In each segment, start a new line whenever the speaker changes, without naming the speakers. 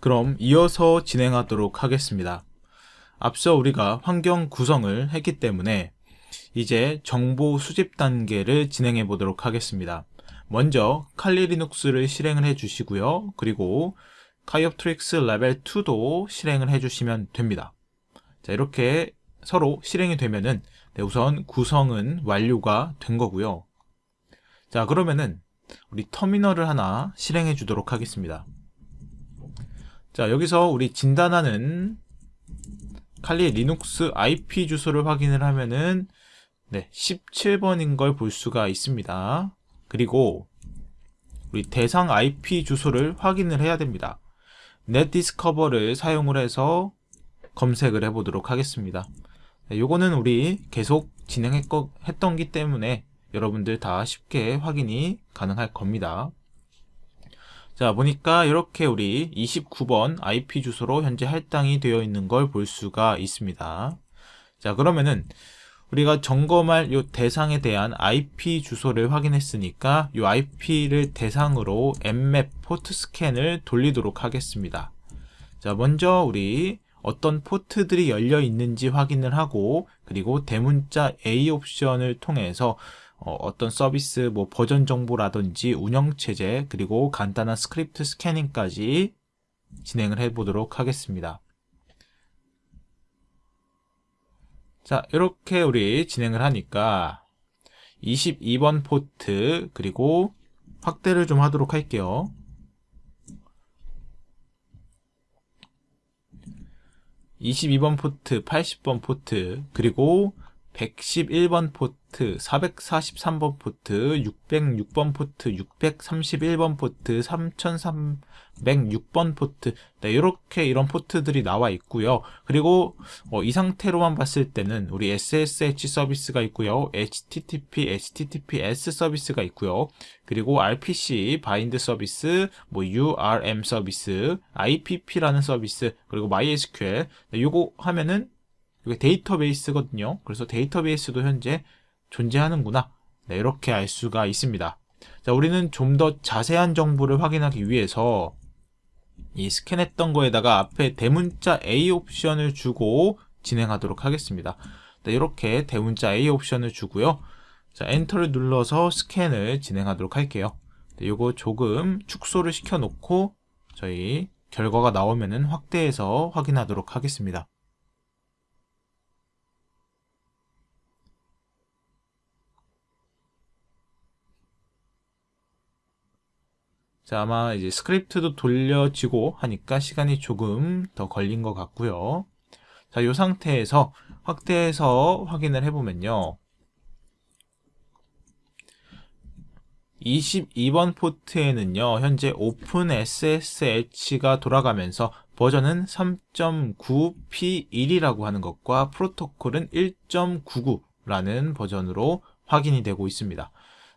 그럼 이어서 진행하도록 하겠습니다. 앞서 우리가 환경 구성을 했기 때문에 이제 정보 수집 단계를 진행해 보도록 하겠습니다. 먼저 칼리 리눅스를 실행을 해 주시고요. 그리고 Kioptrix 레벨 2도 실행을 해 주시면 됩니다. 자, 이렇게 서로 실행이 되면은 네, 우선 구성은 완료가 된 거고요. 자, 그러면은 우리 터미널을 하나 실행해 주도록 하겠습니다. 자, 여기서 우리 진단하는 칼리 리눅스 IP 주소를 확인을 하면은 네, 17번인 걸 볼 수가 있습니다. 그리고 우리 대상 IP 주소를 확인을 해야 됩니다. 넷디스커버를 사용을 해서 검색을 해 보도록 하겠습니다. 네, 요거는 우리 계속 진행했던 기 때문에 여러분들 다 쉽게 확인이 가능할 겁니다. 자 보니까 이렇게 우리 29번 IP 주소로 현재 할당이 되어 있는 걸 볼 수가 있습니다. 자 그러면은 우리가 점검할 이 대상에 대한 IP 주소를 확인했으니까 이 IP를 대상으로 엠맵 포트 스캔을 돌리도록 하겠습니다. 자 먼저 우리 어떤 포트들이 열려 있는지 확인을 하고 그리고 대문자 A 옵션을 통해서 어떤 서비스 뭐 버전 정보라든지 운영 체제 그리고 간단한 스크립트 scanning까지 진행을 해 보도록 하겠습니다. 자 이렇게 우리 진행을 하니까 22번 포트 그리고 확대를 좀 하도록 할게요. 22번 포트, 80번 포트, 그리고 111번 포트, 443번 포트, 606번 포트, 631번 포트, 3306번 포트 네, 이렇게 이런 포트들이 나와 있고요. 그리고 어, 이 상태로만 봤을 때는 우리 SSH 서비스가 있고요. HTTP, HTTPS 서비스가 있고요. 그리고 RPC bind 서비스, 뭐 URM 서비스, IPP라는 서비스, 그리고 MySQL 네, 요거 하면은 이게 데이터베이스거든요. 그래서 데이터베이스도 현재 존재하는구나. 네, 이렇게 알 수가 있습니다. 자, 우리는 좀 더 자세한 정보를 확인하기 위해서 이 스캔했던 거에다가 앞에 대문자 A 옵션을 주고 진행하도록 하겠습니다. 네, 이렇게 대문자 A 옵션을 주고요. 자, 엔터를 눌러서 스캔을 진행하도록 할게요. 네, 요거 조금 축소를 시켜 놓고 저희 결과가 나오면은 확대해서 확인하도록 하겠습니다. 자, 아마 이제 스크립트도 돌려지고 하니까 시간이 조금 더 걸린 것 같고요. 자, 이 상태에서 확대해서 확인을 해보면요. 22번 포트에는요, 현재 OpenSSH가 돌아가면서 버전은 3.9p1이라고 하는 것과 프로토콜은 1.99라는 버전으로 확인이 되고 있습니다.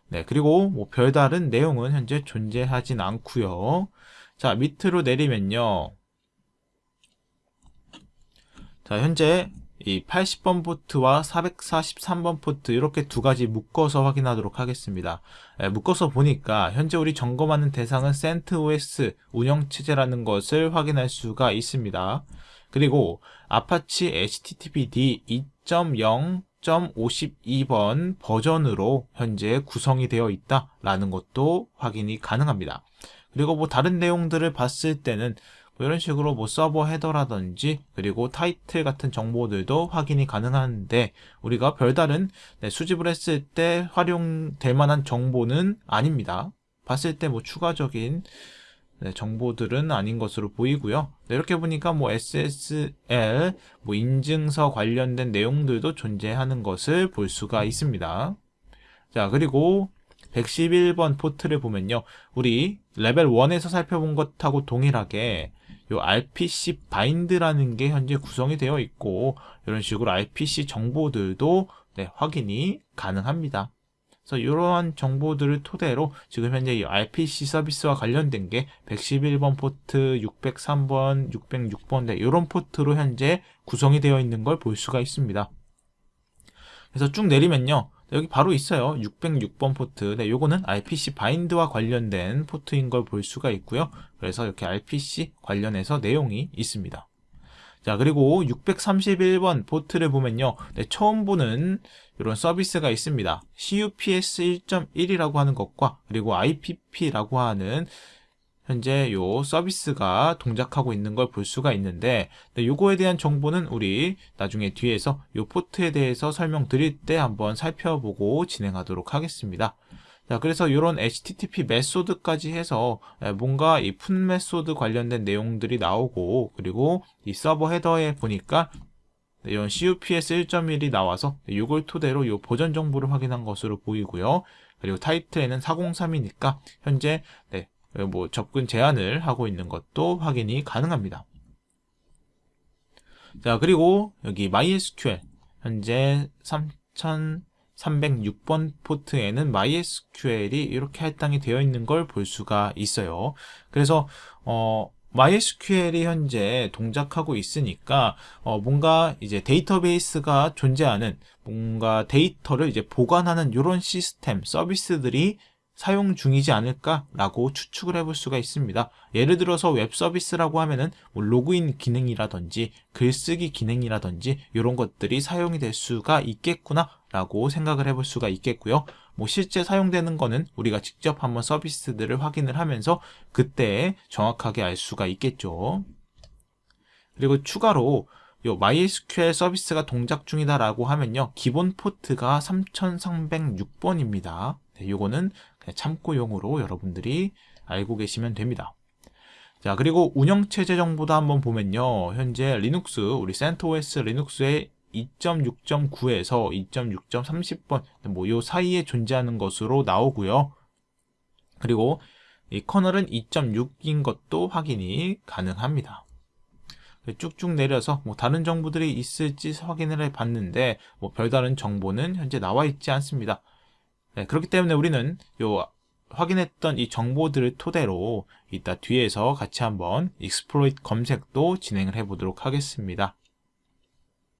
네, 그리고 뭐 별다른 내용은 현재 존재하진 않고요. 자, 밑으로 내리면요. 자, 현재 이 80번 포트와 443번 포트 이렇게 두 가지 묶어서 확인하도록 하겠습니다. 네, 묶어서 보니까 현재 우리 점검하는 대상은 CentOS 운영체제라는 것을 확인할 수가 있습니다. 그리고 Apache HTTPD 2.0 1.52번 버전으로 현재 구성이 되어 있다라는 것도 확인이 가능합니다. 그리고 뭐 다른 내용들을 봤을 때는 뭐 이런 식으로 뭐 서버 헤더라든지 그리고 타이틀 같은 정보들도 확인이 가능한데 우리가 별다른 네, 수집을 했을 때 활용될 만한 정보는 아닙니다. 봤을 때 뭐 추가적인 네, 정보들은 아닌 것으로 보이고요. 네, 이렇게 보니까 뭐 SSL, 뭐 인증서 관련된 내용들도 존재하는 것을 볼 수가 있습니다. 자, 그리고 111번 포트를 보면요. 우리 레벨 1에서 살펴본 것하고 동일하게 요 RPC bind라는 게 현재 구성이 되어 있고 이런 식으로 RPC 정보들도 네, 확인이 가능합니다. 그래서 이러한 정보들을 토대로 지금 현재 이 RPC 서비스와 관련된 게 111번 포트, 603번, 606번 네, 이런 포트로 현재 구성이 되어 있는 걸 볼 수가 있습니다. 그래서 쭉 내리면요. 여기 바로 있어요. 606번 포트. 네, 요거는 RPC bind와 관련된 포트인 걸 볼 수가 있고요. 그래서 이렇게 RPC 관련해서 내용이 있습니다. 자, 그리고 631번 포트를 보면요. 네, 처음 보는 이런 서비스가 있습니다. CUPS 1.1이라고 하는 것과 그리고 IPP라고 하는 현재 요 서비스가 동작하고 있는 걸 볼 수가 있는데 네, 요거에 대한 정보는 우리 나중에 뒤에서 요 포트에 대해서 설명드릴 때 한번 살펴보고 진행하도록 하겠습니다. 자, 그래서 이런 HTTP method까지 해서 뭔가 이 PUT method 관련된 내용들이 나오고 그리고 이 서버 헤더에 보니까 이런 CUPS 1.1이 나와서 이걸 토대로 이 버전 정보를 확인한 것으로 보이고요. 그리고 타이틀에는 403이니까 현재 네, 뭐 접근 제한을 하고 있는 것도 확인이 가능합니다. 자, 그리고 여기 MySQL 현재 3306번 포트에는 MySQL이 이렇게 할당이 되어 있는 걸 볼 수가 있어요. 그래서 어 MySQL이 현재 동작하고 있으니까 어 뭔가 이제 데이터베이스가 존재하는 뭔가 데이터를 이제 보관하는 이런 시스템 서비스들이 사용 중이지 않을까라고 추측을 해볼 수가 있습니다. 예를 들어서 웹 서비스라고 하면은 뭐 로그인 기능이라든지 글쓰기 기능이라든지 이런 것들이 사용이 될 수가 있겠구나 라고 생각을 해볼 수가 있겠고요. 뭐 실제 사용되는 거는 우리가 직접 한번 서비스들을 확인을 하면서 그때 정확하게 알 수가 있겠죠. 그리고 추가로 요 MySQL 서비스가 동작 중이다 라고 하면요. 기본 포트가 3306번입니다. 네, 요거는 참고용으로 여러분들이 알고 계시면 됩니다. 자, 그리고 운영체제 정보도 한번 보면요. 현재 리눅스, 우리 CentOS 리눅스의 2.6.9에서 2.6.30번, 뭐, 요 사이에 존재하는 것으로 나오고요. 그리고 이 kernel은 2.6인 것도 확인이 가능합니다. 쭉쭉 내려서 뭐 다른 정보들이 있을지 확인을 해 봤는데 뭐 별다른 정보는 현재 나와 있지 않습니다. 네, 그렇기 때문에 우리는 요 확인했던 이 정보들을 토대로 이따 뒤에서 같이 한번 exploit 검색도 진행을 해 보도록 하겠습니다.